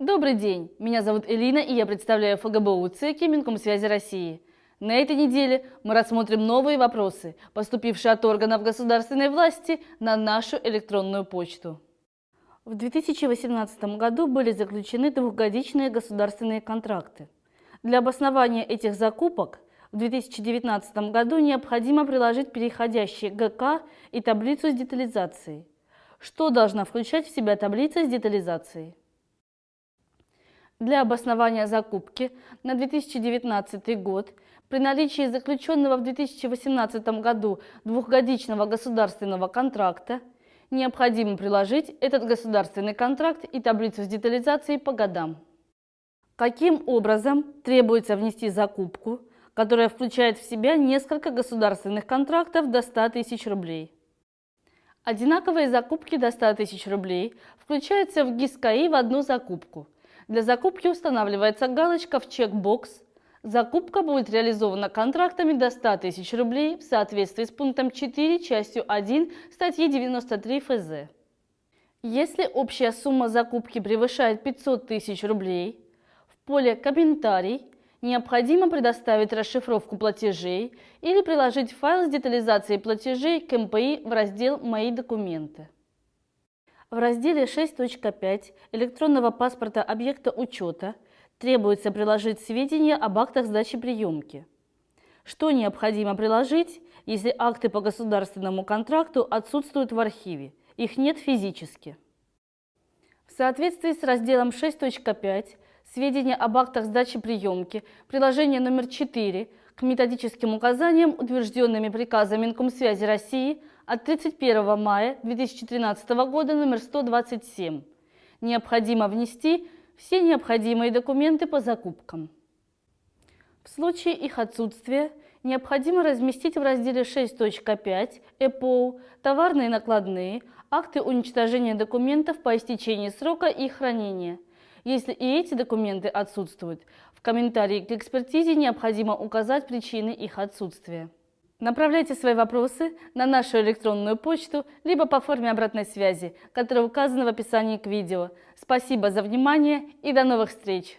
Добрый день, меня зовут Элина и я представляю ФГБУ ЦЕКИ Минкомсвязи России. На этой неделе мы рассмотрим новые вопросы, поступившие от органов государственной власти на нашу электронную почту. В 2018 году были заключены двухгодичные государственные контракты. Для обоснования этих закупок в 2019 году необходимо приложить переходящие ГК и таблицу с детализацией. Что должна включать в себя таблица с детализацией? Для обоснования закупки на 2019 год при наличии заключенного в 2018 году двухгодичного государственного контракта необходимо приложить этот государственный контракт и таблицу с детализацией по годам. Каким образом требуется внести закупку, которая включает в себя несколько государственных контрактов до 100 тысяч рублей? Одинаковые закупки до 100 тысяч рублей включаются в ГИС-КАИ в одну закупку. Для закупки устанавливается галочка в чекбокс Закупка будет реализована контрактами до 100 тысяч рублей в соответствии с пунктом 4 частью 1 статьи 93 ФЗ. Если общая сумма закупки превышает 500 тысяч рублей, в поле «Комментарий» необходимо предоставить расшифровку платежей или приложить файл с детализацией платежей к МПИ в раздел «Мои документы». В разделе 6.5 электронного паспорта объекта учета требуется приложить сведения об актах сдачи приемки. Что необходимо приложить, если акты по государственному контракту отсутствуют в архиве, их нет физически? В соответствии с разделом 6.5 сведения об актах сдачи приемки, приложение номер 4 к методическим указаниям, утвержденными приказом Минкомсвязи России от 31 мая 2013 года номер 127, необходимо внести все необходимые документы по закупкам. В случае их отсутствия необходимо разместить в разделе 6.5 ЭПОУ товарные накладные, акты уничтожения документов по истечении срока их хранения. Если и эти документы отсутствуют, в комментарии к экспертизе необходимо указать причины их отсутствия. Направляйте свои вопросы на нашу электронную почту, либо по форме обратной связи, которая указана в описании к видео. Спасибо за внимание и до новых встреч!